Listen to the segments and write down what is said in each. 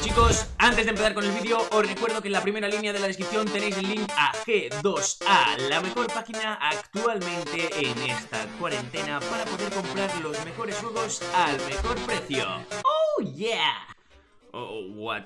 Chicos, antes de empezar con el vídeo, os recuerdo que en la primera línea de la descripción tenéis el link a G2A, la mejor página actualmente en esta cuarentena para poder comprar los mejores juegos al mejor precio. ¡Oh, yeah! Oh, what?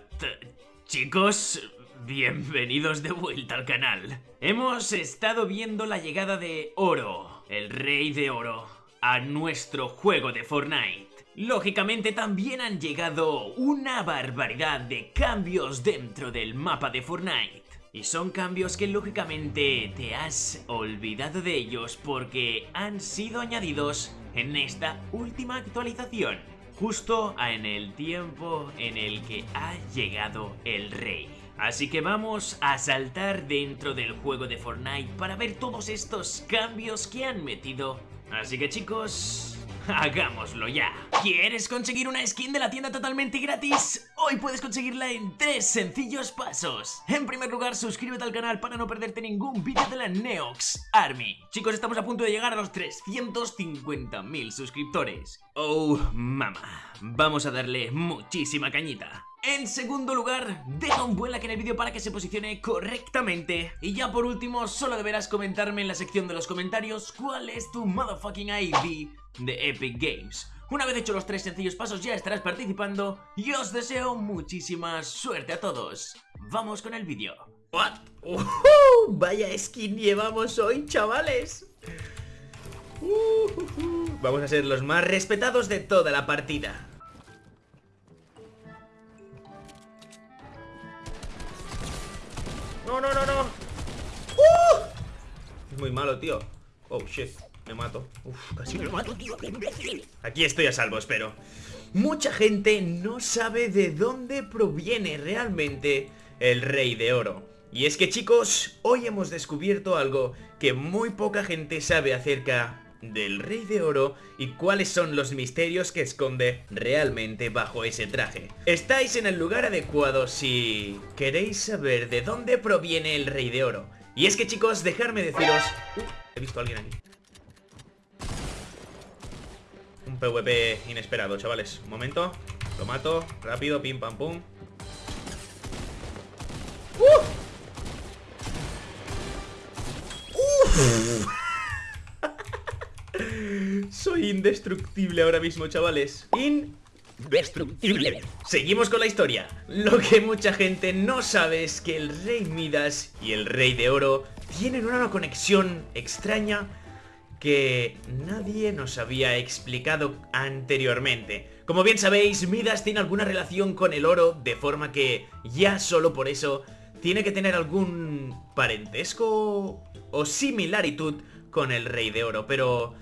Chicos, bienvenidos de vuelta al canal. Hemos estado viendo la llegada de Oro, el rey de oro, a nuestro juego de Fortnite. Lógicamente también han llegado una barbaridad de cambios dentro del mapa de Fortnite. Y son cambios que lógicamente te has olvidado de ellos porque han sido añadidos en esta última actualización. Justo en el tiempo en el que ha llegado el rey. Así que vamos a saltar dentro del juego de Fortnite para ver todos estos cambios que han metido. Así que chicos, Hagámoslo ya. ¿Quieres conseguir una skin de la tienda totalmente gratis? Hoy puedes conseguirla en tres sencillos pasos. En primer lugar, suscríbete al canal para no perderte ningún vídeo de la Neox Army. Chicos, estamos a punto de llegar a los 350.000 suscriptores. Oh, mamá. Vamos a darle muchísima cañita. En segundo lugar, deja un buen like en el vídeo para que se posicione correctamente. Y ya por último, solo deberás comentarme en la sección de los comentarios cuál es tu motherfucking ID de Epic Games. Una vez hecho los tres sencillos pasos ya estarás participando y os deseo muchísima suerte a todos. Vamos con el vídeo. What? vaya skin llevamos hoy, chavales. vamos a ser los más respetados de toda la partida. No, no, no, no. ¡Uh! Es muy malo, tío. Oh, shit, me mato. Uf, casi me mato, tío, Aquí estoy a salvo, espero. Mucha gente no sabe de dónde proviene realmente el Rey de Oro. Y es que chicos, hoy hemos descubierto algo que muy poca gente sabe acerca del Rey de Oro y cuáles son los misterios que esconde realmente bajo ese traje. Estáis en el lugar adecuado si queréis saber de dónde proviene el Rey de Oro. Y es que chicos, dejarme deciros... he visto a alguien aquí. Un PvP inesperado, chavales. Un momento. Lo mato. Rápido, pim pam pum. ¡Uh! Soy indestructible ahora mismo, chavales. Indestructible. Seguimos con la historia. Lo que mucha gente no sabe es que el Rey Midas y el Rey de Oro Tienen una conexión extraña que nadie nos había explicado anteriormente. Como bien sabéis, Midas tiene alguna relación con el oro De forma que ya solo por eso tiene que tener algún parentesco o similaritud con el Rey de Oro Pero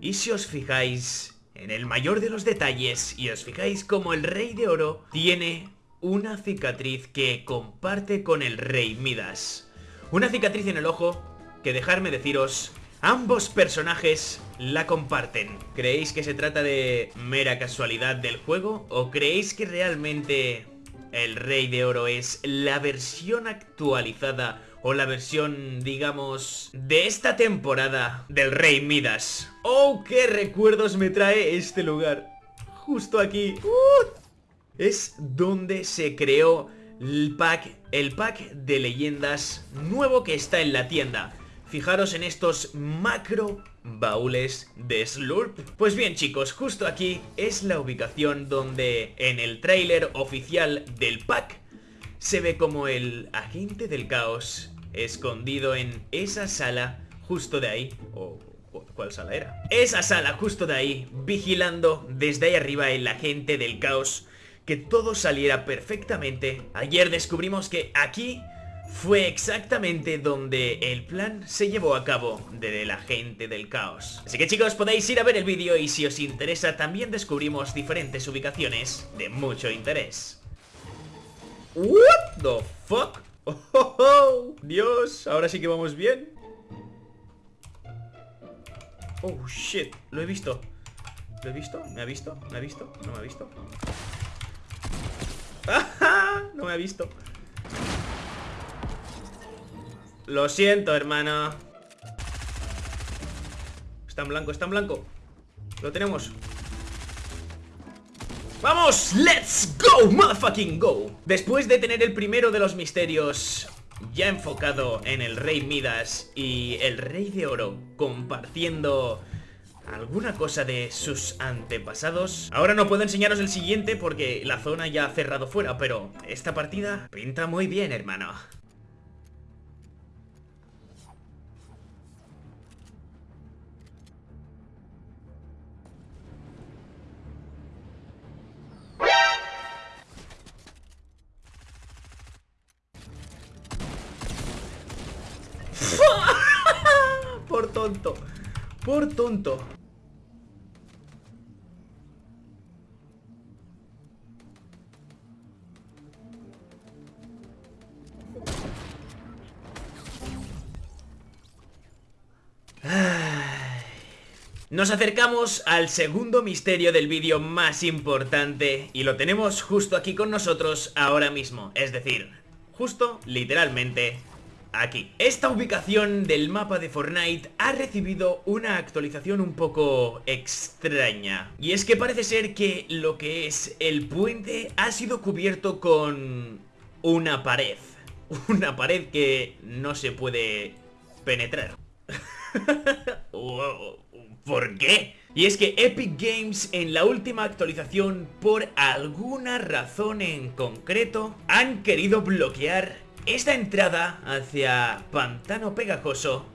y si os fijáis en el mayor de los detalles y os fijáis como el Rey de Oro tiene una cicatriz que comparte con el Rey Midas. Una cicatriz en el ojo que dejarme deciros, ambos personajes la comparten. ¿Creéis que se trata de mera casualidad del juego? ¿O creéis que realmente el Rey de Oro es la versión actualizada o la versión, digamos, de esta temporada del Rey Midas. ¡Oh, qué recuerdos me trae este lugar! Justo aquí. Es donde se creó el pack, el pack de leyendas nuevo que está en la tienda. Fijaros en estos macro baúles de Slurp. Pues bien chicos, justo aquí es la ubicación donde en el tráiler oficial del pack se ve como el agente del caos escondido en esa sala justo de ahí. ¿O cuál sala era? Esa sala justo de ahí, vigilando desde ahí arriba el agente del caos. Que todo saliera perfectamente. Ayer descubrimos que aquí fue exactamente donde el plan se llevó a cabo del agente del caos. Así que chicos, podéis ir a ver el vídeo y si os interesa también descubrimos diferentes ubicaciones de mucho interés. What the fuck? ¡Oh, Dios, ahora sí que vamos bien Oh, shit, lo he visto ¿Lo he visto? ¿Me ha visto? ¿Me ha visto? ¿No me ha visto? No me ha visto Lo siento, hermano Está en blanco, está en blanco Lo tenemos ¡Vamos! ¡Let's go! ¡Motherfucking go! Después de tener el primero de los misterios ya enfocado en el Rey Midas y el Rey de Oro compartiendo alguna cosa de sus antepasados. Ahora no puedo enseñaros el siguiente porque la zona ya ha cerrado fuera, pero esta partida pinta muy bien, hermano. Tonto. Por tonto. Nos acercamos al segundo misterio del vídeo más importante y lo tenemos justo aquí con nosotros ahora mismo, es decir, justo, literalmente, aquí. Esta ubicación del mapa de Fortnite ha recibido una actualización un poco extraña. Y es que parece ser que lo que es el puente ha sido cubierto con una pared. Una pared que no se puede penetrar. ¿Por qué? Y es que Epic Games en la última actualización, por alguna razón en concreto, han querido bloquear esta entrada hacia Pantano Pegajoso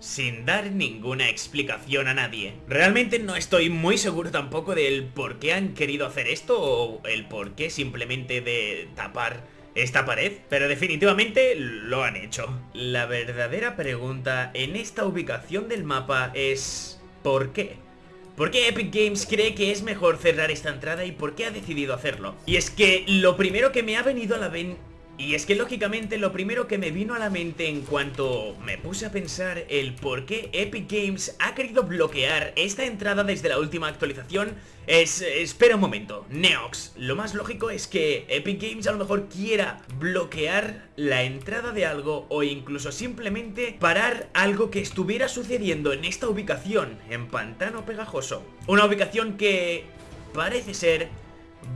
sin dar ninguna explicación a nadie. Realmente no estoy muy seguro tampoco del por qué han querido hacer esto o el por qué simplemente de tapar esta pared, pero definitivamente lo han hecho. La verdadera pregunta en esta ubicación del mapa es ¿por qué? ¿Por qué Epic Games cree que es mejor cerrar esta entrada y por qué ha decidido hacerlo? Y es que lo primero que me ha venido a la, ven y es que lógicamente lo primero que me vino a la mente en cuanto me puse a pensar el por qué Epic Games ha querido bloquear esta entrada desde la última actualización es... espera un momento, Neox, lo más lógico es que Epic Games a lo mejor quiera bloquear la entrada de algo o incluso simplemente parar algo que estuviera sucediendo en esta ubicación, en Pantano Pegajoso. Una ubicación que parece ser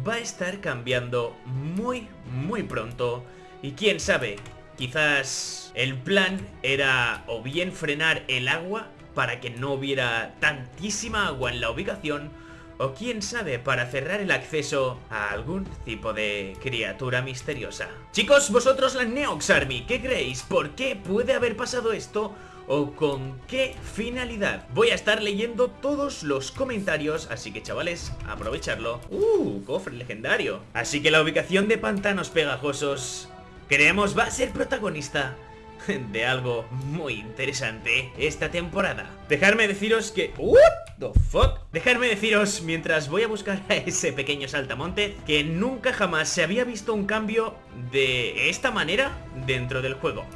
va a estar cambiando muy, muy pronto. Y quién sabe, quizás el plan era o bien frenar el agua para que no hubiera tantísima agua en la ubicación, o quién sabe, para cerrar el acceso a algún tipo de criatura misteriosa. Chicos, vosotros la Neox Army, ¿qué creéis? ¿Por qué puede haber pasado esto? O con qué finalidad. Voy a estar leyendo todos los comentarios, así que chavales, aprovecharlo. ¡Uh! Cofre legendario. Así que la ubicación de pantanos pegajosos, creemos va a ser protagonista de algo muy interesante esta temporada. Dejarme deciros que... ¿What the fuck? Dejarme deciros, mientras voy a buscar a ese pequeño saltamonte, que nunca jamás se había visto un cambio de esta manera dentro del juego.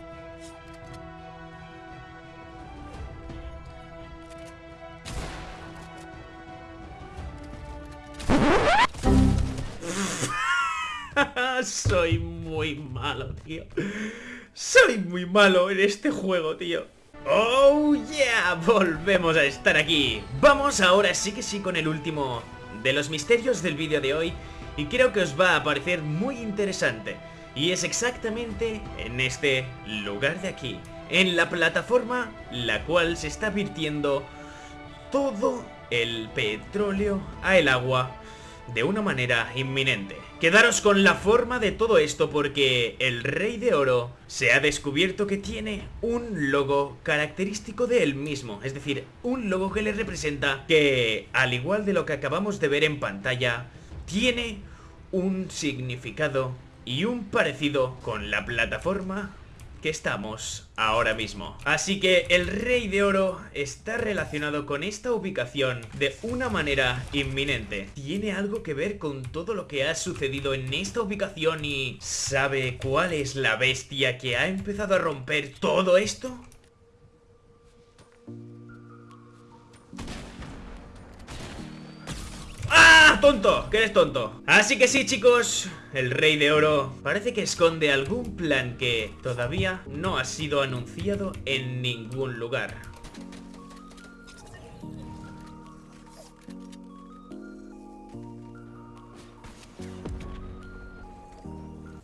Soy muy malo, tío. Soy muy malo en este juego, tío. ¡Oh, yeah! Volvemos a estar aquí. Vamos ahora sí que sí con el último de los misterios del vídeo de hoy. Y creo que os va a parecer muy interesante. Y es exactamente en este lugar de aquí. En la plataforma la cual se está virtiendo todo el petróleo a el agua de una manera inminente. Quedaros con la forma de todo esto porque el Rey de Oro se ha descubierto que tiene un logo característico de él mismo, es decir, un logo que le representa que, al igual de lo que acabamos de ver en pantalla, tiene un significado y un parecido con la plataforma que estamos ahora mismo. Así que el Rey de Oro está relacionado con esta ubicación de una manera inminente. ¿Tiene algo que ver con todo lo que ha sucedido en esta ubicación y sabe cuál es la bestia que ha empezado a romper todo esto? tonto, que eres tonto Así que sí, chicos El Rey de Oro parece que esconde algún plan que todavía no ha sido anunciado en ningún lugar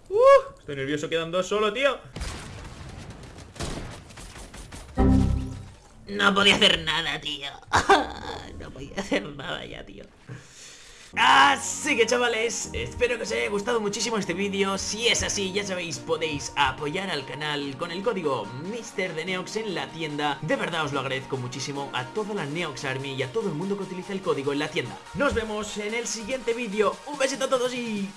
¡Uh! Estoy nervioso quedando solo, tío No podía hacer nada, tío. no podía hacer nada ya, tío. Así que chavales, espero que os haya gustado muchísimo este vídeo. Si es así, ya sabéis, podéis apoyar al canal con el código MrDeneox en la tienda. De verdad os lo agradezco muchísimo a toda la Neox Army y a todo el mundo que utiliza el código en la tienda. Nos vemos en el siguiente vídeo. Un besito a todos y...